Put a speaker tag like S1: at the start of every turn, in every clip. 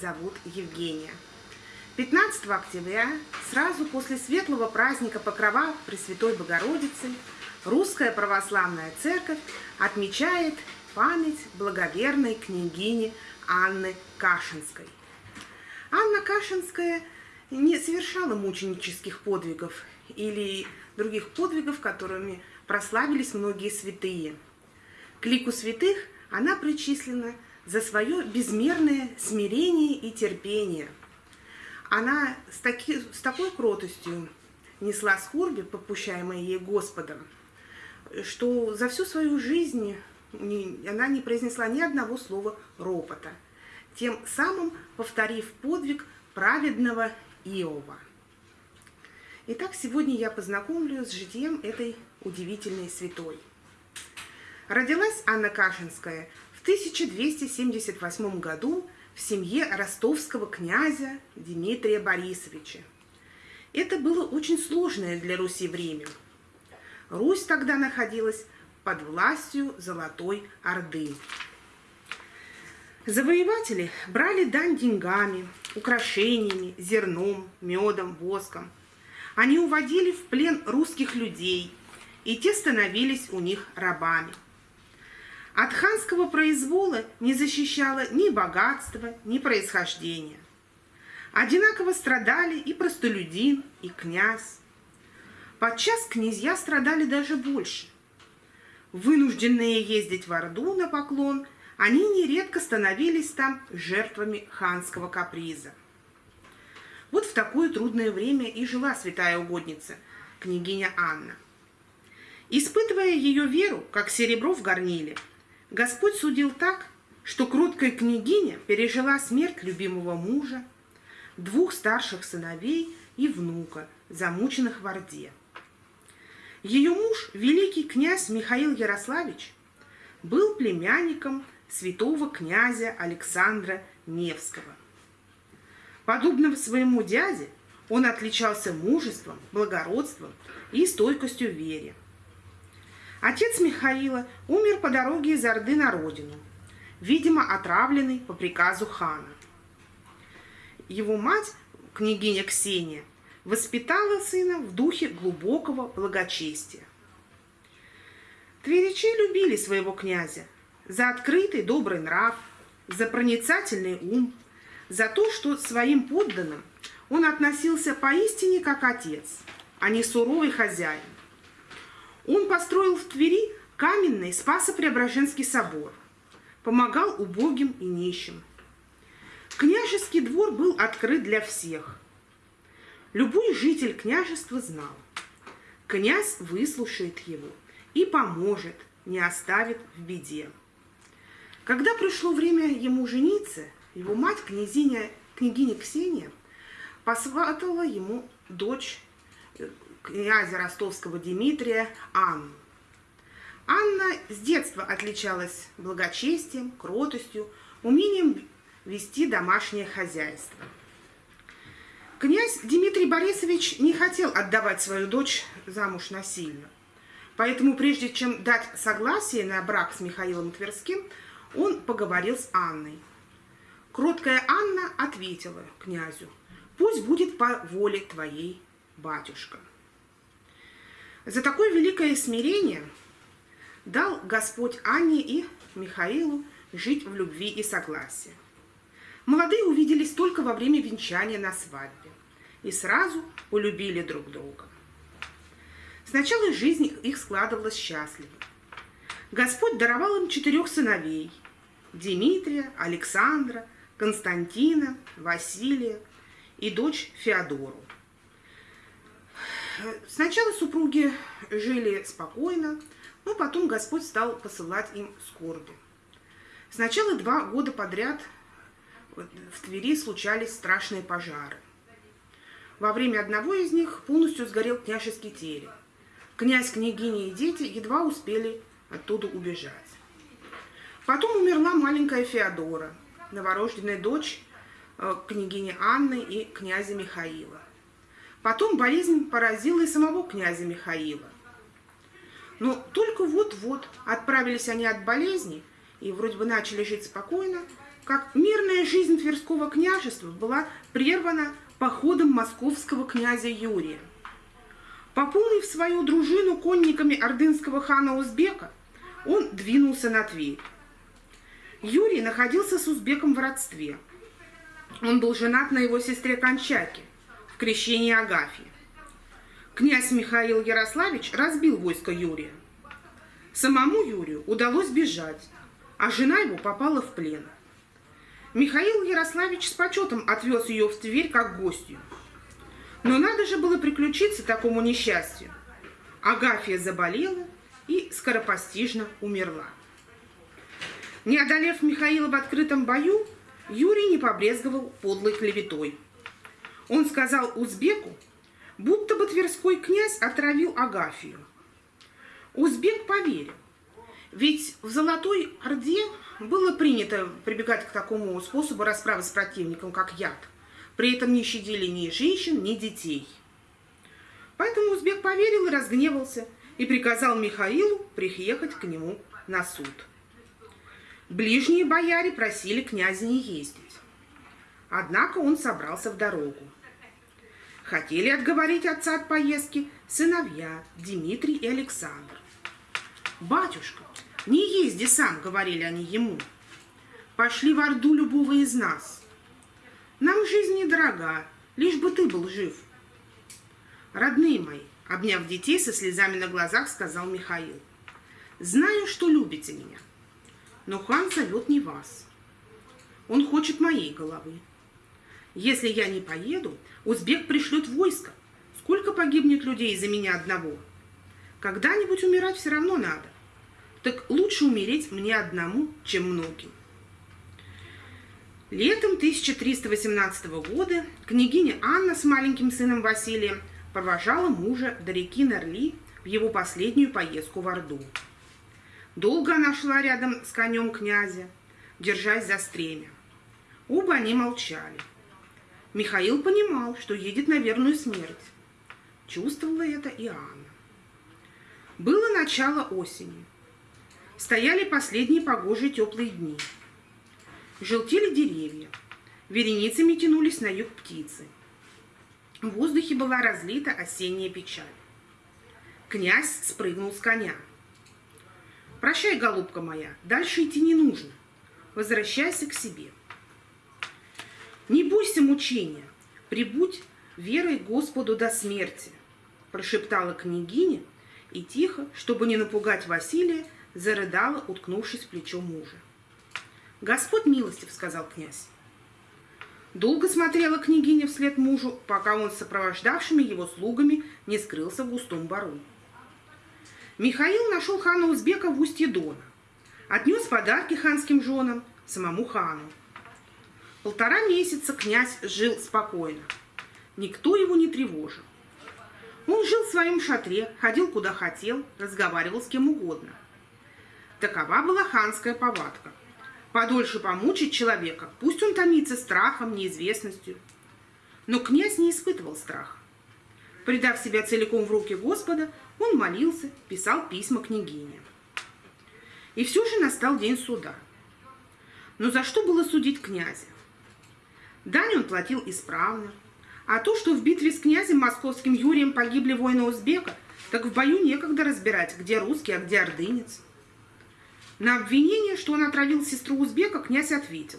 S1: зовут Евгения. 15 октября, сразу после светлого праздника Покрова Пресвятой Богородицы, Русская Православная Церковь отмечает память благоверной княгини Анны Кашинской. Анна Кашинская не совершала мученических подвигов или других подвигов, которыми прославились многие святые. К лику святых она причислена за свое безмерное смирение и терпение. Она с, таки, с такой кротостью несла скорби, попущаемые ей Господом, что за всю свою жизнь она не произнесла ни одного слова ропота, тем самым повторив подвиг праведного Иова. Итак, сегодня я познакомлю с житием этой удивительной святой. Родилась Анна Кашинская 1278 году в семье ростовского князя Дмитрия Борисовича. Это было очень сложное для Руси время. Русь тогда находилась под властью Золотой Орды. Завоеватели брали дань деньгами, украшениями, зерном, медом, воском. Они уводили в плен русских людей, и те становились у них рабами – от ханского произвола не защищало ни богатство, ни происхождение. Одинаково страдали и простолюдин, и князь. Подчас князья страдали даже больше. Вынужденные ездить в Орду на поклон, они нередко становились там жертвами ханского каприза. Вот в такое трудное время и жила святая угодница, княгиня Анна. Испытывая ее веру, как серебро в горниле – Господь судил так, что кроткая княгиня пережила смерть любимого мужа, двух старших сыновей и внука, замученных в Орде. Ее муж, великий князь Михаил Ярославич, был племянником святого князя Александра Невского. Подобно своему дяде, он отличался мужеством, благородством и стойкостью в вере. Отец Михаила умер по дороге из Орды на родину, видимо, отравленный по приказу хана. Его мать, княгиня Ксения, воспитала сына в духе глубокого благочестия. Тверичи любили своего князя за открытый добрый нрав, за проницательный ум, за то, что своим подданным он относился поистине как отец, а не суровый хозяин. Он построил в Твери каменный Спасо-Преображенский собор, помогал убогим и нищим. Княжеский двор был открыт для всех. Любой житель княжества знал, князь выслушает его и поможет, не оставит в беде. Когда пришло время ему жениться, его мать, князиня, княгиня Ксения, посватала ему дочь князя ростовского Дмитрия Анну. Анна с детства отличалась благочестием, кротостью, умением вести домашнее хозяйство. Князь Дмитрий Борисович не хотел отдавать свою дочь замуж насильно. Поэтому прежде чем дать согласие на брак с Михаилом Тверским, он поговорил с Анной. Кроткая Анна ответила князю, «Пусть будет по воле твоей, батюшка». За такое великое смирение дал Господь Анне и Михаилу жить в любви и согласии. Молодые увиделись только во время венчания на свадьбе и сразу полюбили друг друга. Сначала жизнь их складывалась счастливо. Господь даровал им четырех сыновей – Дмитрия, Александра, Константина, Василия и дочь Феодору. Сначала супруги жили спокойно, но потом Господь стал посылать им скорби. Сначала два года подряд в Твери случались страшные пожары. Во время одного из них полностью сгорел княжеский терем. Князь, княгиня и дети едва успели оттуда убежать. Потом умерла маленькая Феодора, новорожденная дочь э, княгини Анны и князя Михаила. Потом болезнь поразила и самого князя Михаила. Но только вот-вот отправились они от болезни, и вроде бы начали жить спокойно, как мирная жизнь Тверского княжества была прервана походом московского князя Юрия. Пополнив свою дружину конниками ордынского хана Узбека, он двинулся на Тверь. Юрий находился с Узбеком в родстве. Он был женат на его сестре Кончаке крещении Агафьи. Князь Михаил Ярославич разбил войско Юрия. Самому Юрию удалось бежать, а жена его попала в плен. Михаил Ярославич с почетом отвез ее в Тверь как гостью. Но надо же было приключиться такому несчастью. Агафья заболела и скоропостижно умерла. Не одолев Михаила в открытом бою, Юрий не побрезговал подлой клеветой. Он сказал узбеку, будто бы Тверской князь отравил Агафию. Узбек поверил, ведь в Золотой Орде было принято прибегать к такому способу расправы с противником, как яд. При этом не щадили ни женщин, ни детей. Поэтому узбек поверил и разгневался, и приказал Михаилу приехать к нему на суд. Ближние бояре просили князя не ездить. Однако он собрался в дорогу. Хотели отговорить отца от поездки сыновья Дмитрий и Александр. «Батюшка, не езди сам», — говорили они ему. «Пошли в Орду любого из нас. Нам жизнь недорога, лишь бы ты был жив». «Родные мои», — обняв детей со слезами на глазах, сказал Михаил, «знаю, что любите меня, но хан зовет не вас. Он хочет моей головы. Если я не поеду, узбек пришлет войско. Сколько погибнет людей из-за меня одного? Когда-нибудь умирать все равно надо. Так лучше умереть мне одному, чем многим. Летом 1318 года княгиня Анна с маленьким сыном Василием провожала мужа до реки Нерли в его последнюю поездку в Орду. Долго она шла рядом с конем князя, держась за стремя. Оба они молчали. Михаил понимал, что едет на верную смерть. Чувствовала это и Анна. Было начало осени. Стояли последние погожие теплые дни. Желтели деревья. Вереницами тянулись на юг птицы. В воздухе была разлита осенняя печаль. Князь спрыгнул с коня. «Прощай, голубка моя, дальше идти не нужно. Возвращайся к себе». Не бойся мучения, прибудь верой Господу до смерти, прошептала княгиня и тихо, чтобы не напугать Василия, зарыдала, уткнувшись в плечо мужа. «Господь милостив», — сказал князь. Долго смотрела княгиня вслед мужу, пока он с сопровождавшими его слугами не скрылся в густом бару. Михаил нашел хана Узбека в устье Дона. Отнес подарки ханским женам, самому хану. Полтора месяца князь жил спокойно. Никто его не тревожил. Он жил в своем шатре, ходил куда хотел, разговаривал с кем угодно. Такова была ханская повадка. Подольше помучить человека, пусть он томится страхом, неизвестностью. Но князь не испытывал страха. Придав себя целиком в руки Господа, он молился, писал письма княгине. И все же настал день суда. Но за что было судить князя? Дань он платил исправно. А то, что в битве с князем московским Юрием погибли воины Узбека, так в бою некогда разбирать, где русский, а где ордынец. На обвинение, что он отравил сестру Узбека, князь ответил.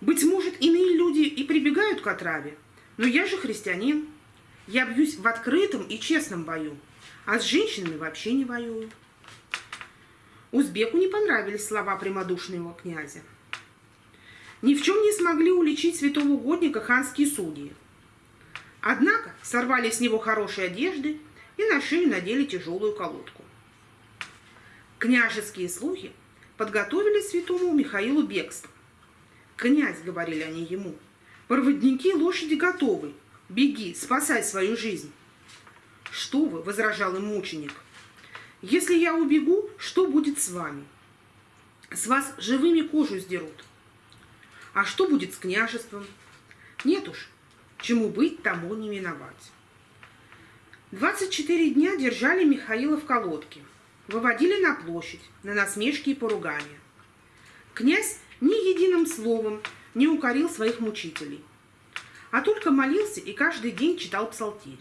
S1: Быть может, иные люди и прибегают к отраве, но я же христианин. Я бьюсь в открытом и честном бою, а с женщинами вообще не воюю. Узбеку не понравились слова прямодушного князя ни в чем не смогли уличить святого угодника ханские судьи. Однако сорвали с него хорошие одежды и на шею надели тяжелую колодку. Княжеские слуги подготовили святому Михаилу бегство. «Князь», — говорили они ему, — «проводники лошади готовы. Беги, спасай свою жизнь». «Что вы?» — возражал им мученик. «Если я убегу, что будет с вами? С вас живыми кожу сдерут». А что будет с княжеством? Нет уж, чему быть, тому не миновать. 24 дня держали Михаила в колодке. выводили на площадь, на насмешки и поругания. Князь ни единым словом не укорил своих мучителей, а только молился и каждый день читал псалтирь.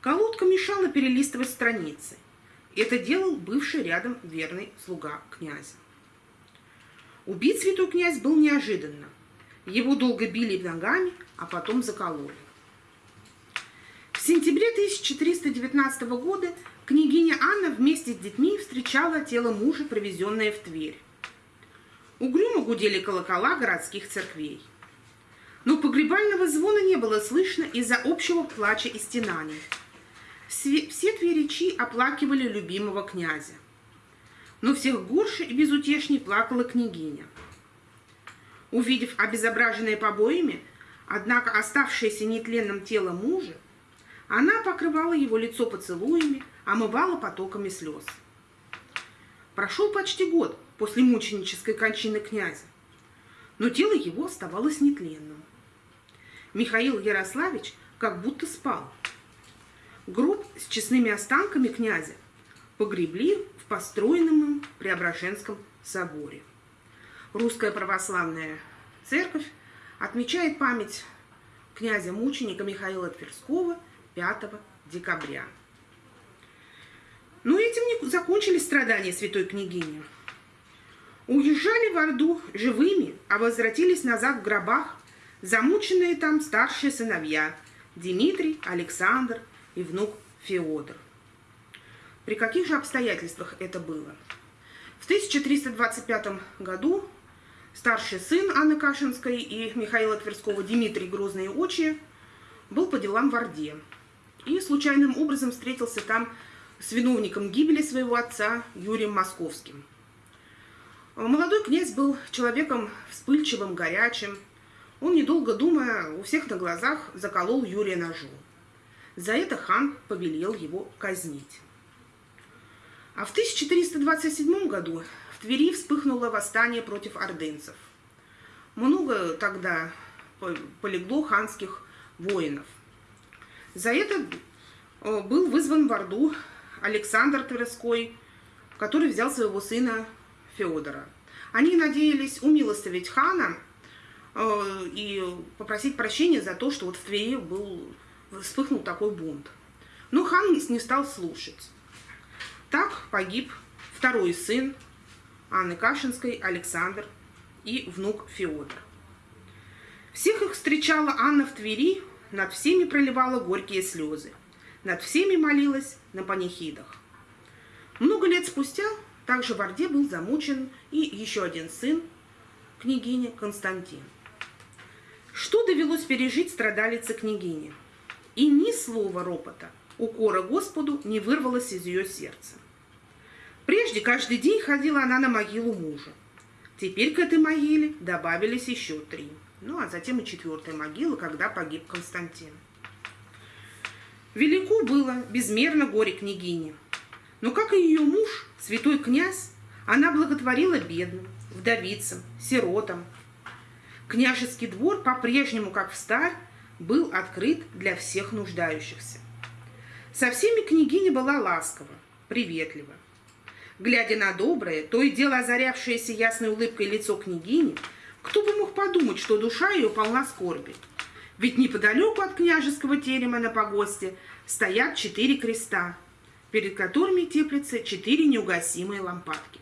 S1: Колодка мешала перелистывать страницы. Это делал бывший рядом верный слуга князя. Убит святой князь был неожиданно. Его долго били ногами, а потом закололи. В сентябре 1319 года княгиня Анна вместе с детьми встречала тело мужа, привезенное в Тверь. Угрюмо гудели колокола городских церквей. Но погребального звона не было слышно из-за общего плача и стенаний. Все, тверичи оплакивали любимого князя. Но всех горше и безутешней плакала княгиня. Увидев обезображенное побоями, однако оставшееся нетленным тело мужа, она покрывала его лицо поцелуями, омывала потоками слез. Прошел почти год после мученической кончины князя, но тело его оставалось нетленным. Михаил Ярославич как будто спал. Гроб с честными останками князя погребли построенном Преображенском соборе. Русская православная церковь отмечает память князя-мученика Михаила Тверского 5 декабря. Но этим не закончились страдания святой княгини. Уезжали в Орду живыми, а возвратились назад в гробах замученные там старшие сыновья Дмитрий, Александр и внук Феодор. При каких же обстоятельствах это было? В 1325 году старший сын Анны Кашинской и Михаила Тверского Дмитрий Грозные Очи был по делам в Орде и случайным образом встретился там с виновником гибели своего отца Юрием Московским. Молодой князь был человеком вспыльчивым, горячим. Он, недолго думая, у всех на глазах заколол Юрия ножом. За это хан повелел его казнить. А в 1427 году в Твери вспыхнуло восстание против ордынцев. Много тогда полегло ханских воинов. За это э, был вызван в Орду Александр Тверской, который взял своего сына Феодора. Они надеялись умилостивить хана э, и попросить прощения за то, что вот в Твери был, вспыхнул такой бунт. Но хан не стал слушать. Так погиб второй сын Анны Кашинской, Александр и внук Феодор. Всех их встречала Анна в Твери, над всеми проливала горькие слезы, над всеми молилась на панихидах. Много лет спустя также в Орде был замучен и еще один сын княгини Константин. Что довелось пережить страдалице княгине? И ни слова ропота, укора Господу не вырвалось из ее сердца. Прежде каждый день ходила она на могилу мужа. Теперь к этой могиле добавились еще три. Ну, а затем и четвертая могила, когда погиб Константин. Велико было безмерно горе княгини. Но, как и ее муж, святой князь, она благотворила бедным, вдовицам, сиротам. Княжеский двор по-прежнему, как в старь, был открыт для всех нуждающихся. Со всеми княгиня была ласкова, приветлива. Глядя на доброе, то и дело озарявшееся ясной улыбкой лицо княгини, кто бы мог подумать, что душа ее полна скорби. Ведь неподалеку от княжеского терема на погосте стоят четыре креста, перед которыми теплятся четыре неугасимые лампадки.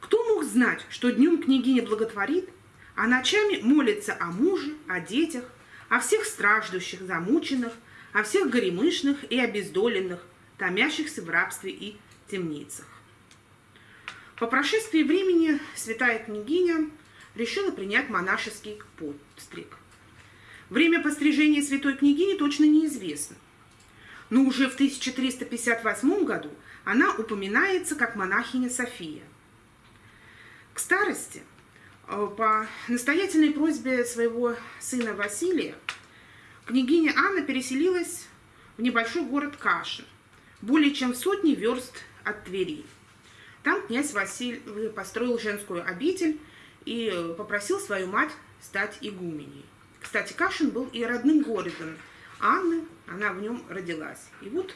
S1: Кто мог знать, что днем княгиня благотворит, а ночами молится о муже, о детях, о всех страждущих, замученных, о всех горемышных и обездоленных, томящихся в рабстве и темницах. По прошествии времени святая княгиня решила принять монашеский подстриг. Время пострижения святой княгини точно неизвестно – но уже в 1358 году она упоминается как монахиня София. К старости, э, по настоятельной просьбе своего сына Василия, княгиня Анна переселилась в небольшой город Кашин, более чем в сотни верст от Твери. Там князь Василий построил женскую обитель и попросил свою мать стать игуменей. Кстати, Кашин был и родным городом Анны, она в нем родилась. И вот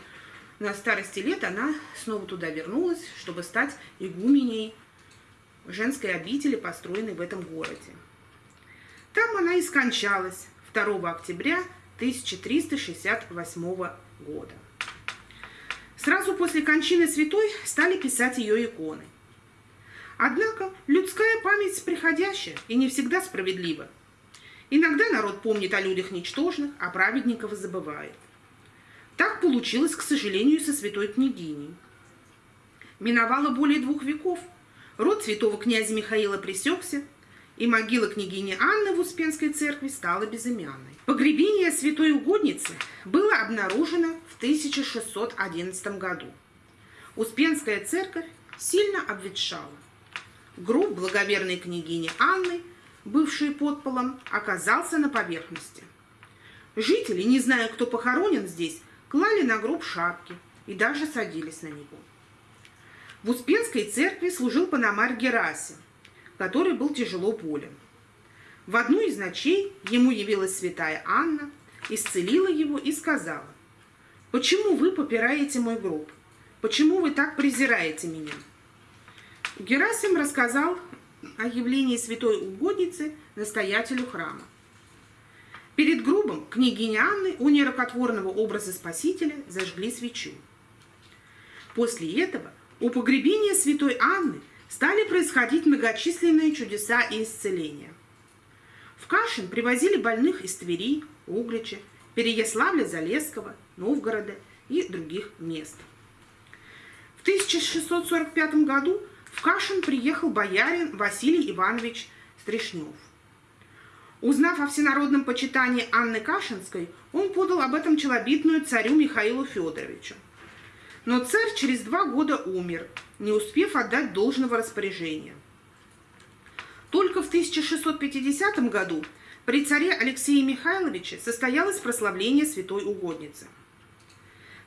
S1: на старости лет она снова туда вернулась, чтобы стать игуменей женской обители, построенной в этом городе. Там она и скончалась 2 октября 1368 года. Сразу после кончины святой стали писать ее иконы. Однако людская память приходящая и не всегда справедлива. Иногда народ помнит о людях ничтожных, а праведников забывает. Так получилось, к сожалению, со святой княгиней. Миновало более двух веков. Род святого князя Михаила пресекся, и могила княгини Анны в Успенской церкви стала безымянной. Погребение святой угодницы было обнаружено в 1611 году. Успенская церковь сильно обветшала. Гроб благоверной княгини Анны, бывший под полом, оказался на поверхности. Жители, не зная, кто похоронен здесь, клали на гроб шапки и даже садились на него. В Успенской церкви служил паномарь Герасим, который был тяжело болен. В одну из ночей ему явилась святая Анна, исцелила его и сказала, «Почему вы попираете мой гроб? Почему вы так презираете меня?» Герасим рассказал о явлении святой угодницы настоятелю храма. Перед гробом княгини Анны у нерокотворного образа Спасителя зажгли свечу. После этого у погребения святой Анны стали происходить многочисленные чудеса и исцеления. В Кашин привозили больных из Твери, Углича, Переяславля-Залесского, Новгорода и других мест. В 1645 году в Кашин приехал боярин Василий Иванович Стришнев – Узнав о всенародном почитании Анны Кашинской, он подал об этом челобитную царю Михаилу Федоровичу. Но царь через два года умер, не успев отдать должного распоряжения. Только в 1650 году при царе Алексее Михайловиче состоялось прославление святой угодницы.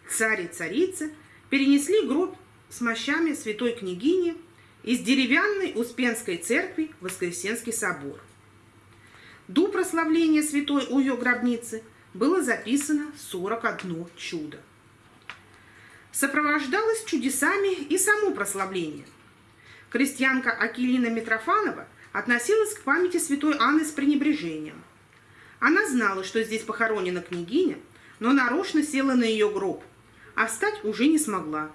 S1: Царь и царица перенесли гроб с мощами святой княгини из деревянной Успенской церкви Воскресенский собор – до прославления святой у ее гробницы было записано 41 чудо. Сопровождалось чудесами и само прославление. Крестьянка Акилина Митрофанова относилась к памяти святой Анны с пренебрежением. Она знала, что здесь похоронена княгиня, но нарочно села на ее гроб, а встать уже не смогла.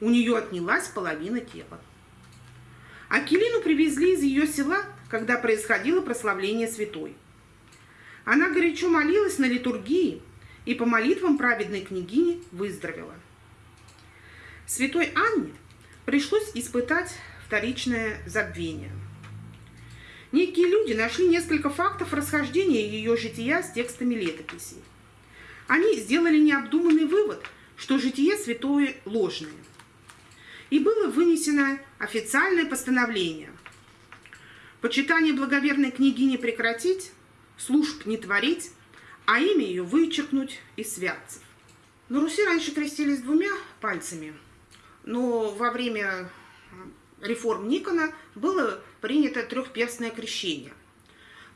S1: У нее отнялась половина тела. Акилину привезли из ее села когда происходило прославление святой. Она горячо молилась на литургии и по молитвам праведной княгини выздоровела. Святой Анне пришлось испытать вторичное забвение. Некие люди нашли несколько фактов расхождения ее жития с текстами летописей. Они сделали необдуманный вывод, что житие святое ложное. И было вынесено официальное постановление – Почитание благоверной княгини прекратить, служб не творить, а имя ее вычеркнуть из святцев. На Руси раньше крестились двумя пальцами, но во время реформ Никона было принято трехперстное крещение.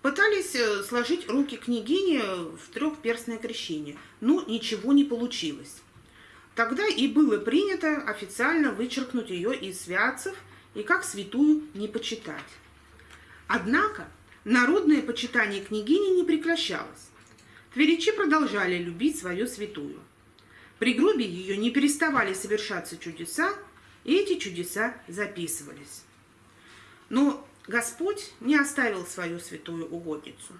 S1: Пытались э, сложить руки княгини в трехперстное крещение, но ничего не получилось. Тогда и было принято официально вычеркнуть ее из святцев и как святую не почитать. Однако народное почитание княгини не прекращалось. Тверичи продолжали любить свою святую. При гробе ее не переставали совершаться чудеса, и эти чудеса записывались. Но Господь не оставил свою святую угодницу.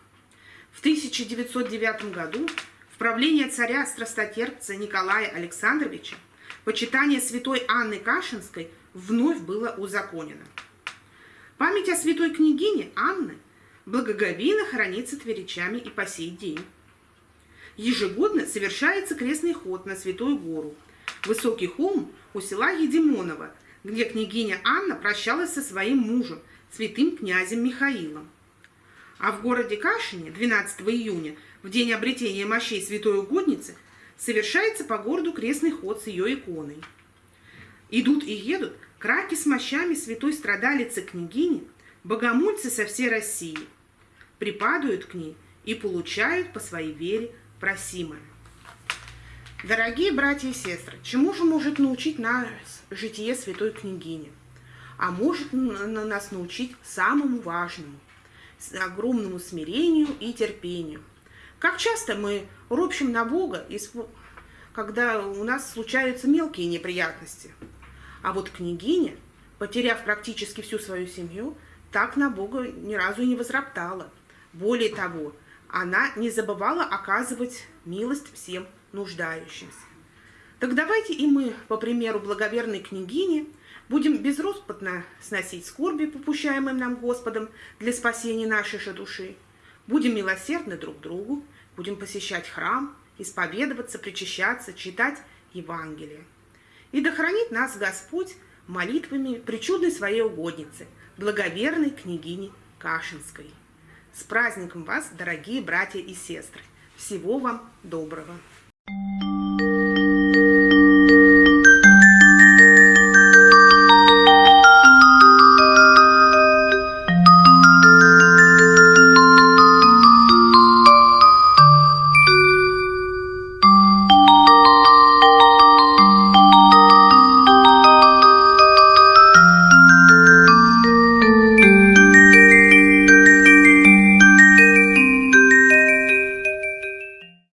S1: В 1909 году в правление царя страстотерпца Николая Александровича почитание святой Анны Кашинской вновь было узаконено – Память о святой княгине Анны благоговейно хранится тверичами и по сей день. Ежегодно совершается крестный ход на Святую Гору, высокий холм у села Едимоново, где княгиня Анна прощалась со своим мужем, святым князем Михаилом. А в городе Кашине 12 июня, в день обретения мощей святой угодницы, совершается по городу крестный ход с ее иконой. Идут и едут Краки с мощами святой страдалицы княгини, богомольцы со всей России, припадают к ней и получают по своей вере просимое. Дорогие братья и сестры, чему же может научить нас житие святой княгини? А может нас научить самому важному, огромному смирению и терпению. Как часто мы ропщим на Бога, когда у нас случаются мелкие неприятности. А вот княгиня, потеряв практически всю свою семью, так на Бога ни разу не возроптала. Более того, она не забывала оказывать милость всем нуждающимся. Так давайте и мы, по примеру благоверной княгини, будем безроспотно сносить скорби, попущаемым нам Господом для спасения нашей же души. Будем милосердны друг другу, будем посещать храм, исповедоваться, причащаться, читать Евангелие. И да хранит нас Господь молитвами причудной своей угодницы, благоверной княгини Кашинской. С праздником вас, дорогие братья и сестры! Всего вам доброго!